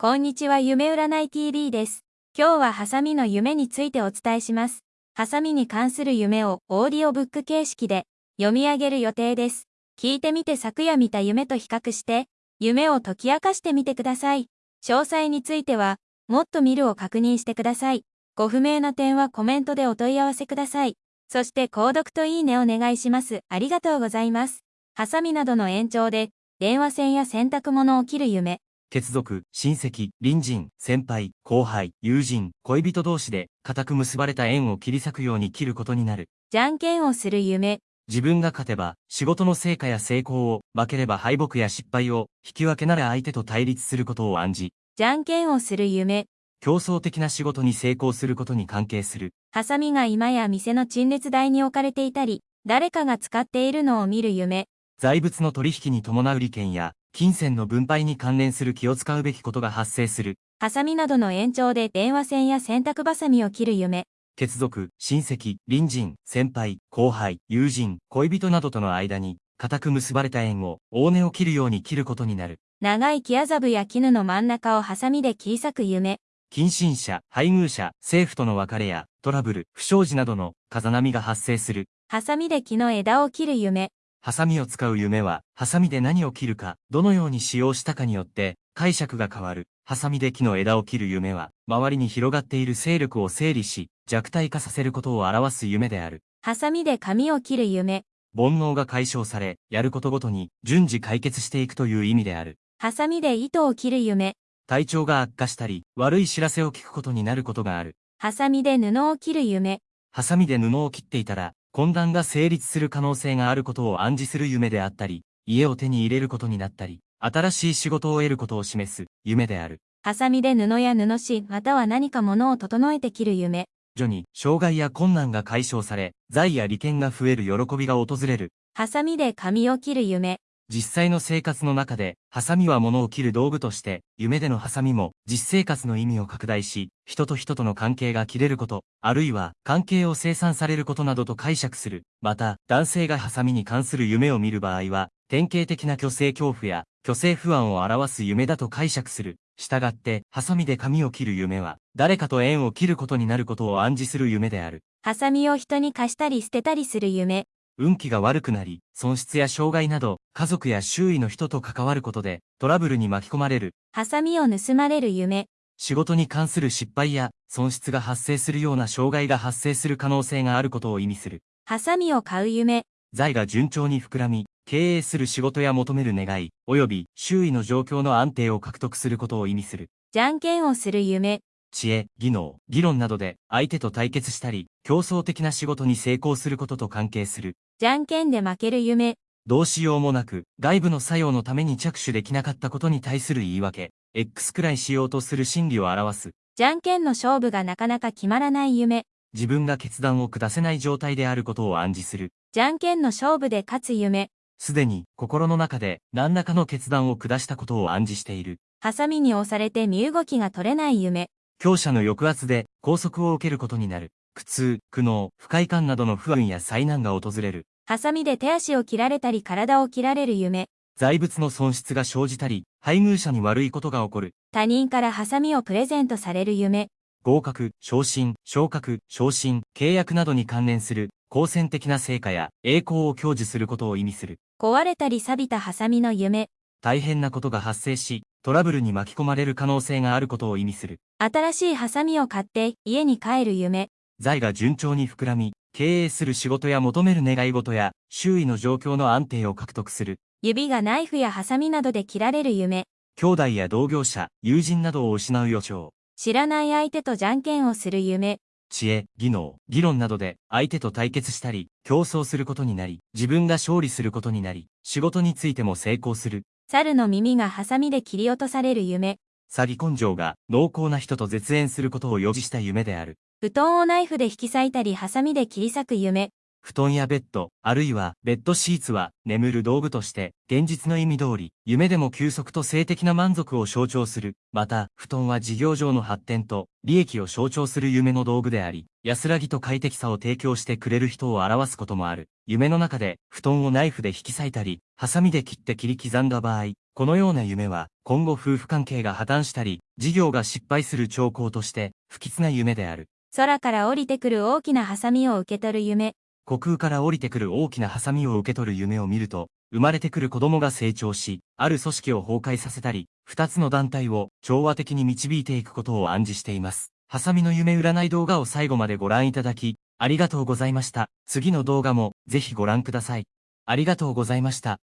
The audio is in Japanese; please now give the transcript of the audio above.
こんにちは夢占い TV です。今日はハサミの夢についてお伝えします。ハサミに関する夢をオーディオブック形式で読み上げる予定です。聞いてみて昨夜見た夢と比較して、夢を解き明かしてみてください。詳細については、もっと見るを確認してください。ご不明な点はコメントでお問い合わせください。そして購読といいねお願いします。ありがとうございます。ハサミなどの延長で、電話線や洗濯物を切る夢。血族、親戚、隣人、先輩、後輩、友人、恋人同士で、固く結ばれた縁を切り裂くように切ることになる。じゃんけんをする夢。自分が勝てば、仕事の成果や成功を、負ければ敗北や失敗を、引き分けなら相手と対立することを暗示。じゃんけんをする夢。競争的な仕事に成功することに関係する。ハサミが今や店の陳列台に置かれていたり、誰かが使っているのを見る夢。財物の取引に伴う利権や、金銭の分配に関連する気を使うべきことが発生する。ハサミなどの延長で電話線や洗濯バサミを切る夢。血族、親戚、隣人、先輩、後輩、友人、恋人などとの間に、固く結ばれた縁を、大根を切るように切ることになる。長い木麻布や絹の真ん中をハサミで切り裂く夢。近親者、配偶者、政府との別れや、トラブル、不祥事などの、風波が発生する。ハサミで木の枝を切る夢。ハサミを使う夢は、ハサミで何を切るか、どのように使用したかによって、解釈が変わる。ハサミで木の枝を切る夢は、周りに広がっている勢力を整理し、弱体化させることを表す夢である。ハサミで髪を切る夢。煩悩が解消され、やることごとに、順次解決していくという意味である。ハサミで糸を切る夢。体調が悪化したり、悪い知らせを聞くことになることがある。ハサミで布を切る夢。ハサミで布を切っていたら、混乱が成立する可能性があることを暗示する夢であったり、家を手に入れることになったり、新しい仕事を得ることを示す夢である。ハサミで布や布紙、または何か物を整えて切る夢。徐に、障害や困難が解消され、財や利権が増える喜びが訪れる。ハサミで髪を切る夢。実際の生活の中で、ハサミは物を切る道具として、夢でのハサミも、実生活の意味を拡大し、人と人との関係が切れること、あるいは、関係を生産されることなどと解釈する。また、男性がハサミに関する夢を見る場合は、典型的な虚勢恐怖や、虚勢不安を表す夢だと解釈する。したがって、ハサミで髪を切る夢は、誰かと縁を切ることになることを暗示する夢である。ハサミを人に貸したり捨てたりする夢。運気が悪くなり、損失や障害など、家族や周囲の人と関わることで、トラブルに巻き込まれる。ハサミを盗まれる夢。仕事に関する失敗や、損失が発生するような障害が発生する可能性があることを意味する。ハサミを買う夢。財が順調に膨らみ、経営する仕事や求める願い、及び周囲の状況の安定を獲得することを意味する。じゃんけんをする夢。知恵、技能、議論などで相手と対決したり、競争的な仕事に成功することと関係する。じゃんけんで負ける夢。どうしようもなく、外部の作用のために着手できなかったことに対する言い訳、X くらいしようとする心理を表す。じゃんけんの勝負がなかなか決まらない夢。自分が決断を下せない状態であることを暗示する。じゃんけんの勝負で勝つ夢。すでに心の中で何らかの決断を下したことを暗示している。ハサミに押されて身動きが取れない夢。強者の抑圧で拘束を受けることになる。苦痛、苦悩、不快感などの不安や災難が訪れる。ハサミで手足を切られたり体を切られる夢。財物の損失が生じたり、配偶者に悪いことが起こる。他人からハサミをプレゼントされる夢。合格、昇進、昇格、昇進、契約などに関連する、好戦的な成果や栄光を享受することを意味する。壊れたり錆びたハサミの夢。大変なことが発生し、トラブルに巻き込まれる可能性があることを意味する。新しいハサミを買って家に帰る夢。財が順調に膨らみ、経営する仕事や求める願い事や、周囲の状況の安定を獲得する。指がナイフやハサミなどで切られる夢。兄弟や同業者、友人などを失う予兆。知らない相手とじゃんけんをする夢。知恵、技能、議論などで相手と対決したり、競争することになり、自分が勝利することになり、仕事についても成功する。猿の耳がハサミで切り落とされる夢。詐欺根性が濃厚な人と絶縁することを予示した夢である。布団をナイフで引き裂いたりハサミで切り裂く夢。布団やベッド、あるいはベッドシーツは眠る道具として、現実の意味通り、夢でも休息と性的な満足を象徴する。また、布団は事業上の発展と利益を象徴する夢の道具であり、安らぎと快適さを提供してくれる人を表すこともある。夢の中で、布団をナイフで引き裂いたり、ハサミで切って切り刻んだ場合、このような夢は、今後夫婦関係が破綻したり、事業が失敗する兆候として、不吉な夢である。空から降りてくる大きなハサミを受け取る夢。虚空から降りてくる大きなハサミを受け取る夢を見ると、生まれてくる子供が成長し、ある組織を崩壊させたり、二つの団体を調和的に導いていくことを暗示しています。ハサミの夢占い動画を最後までご覧いただき、ありがとうございました。次の動画もぜひご覧ください。ありがとうございました。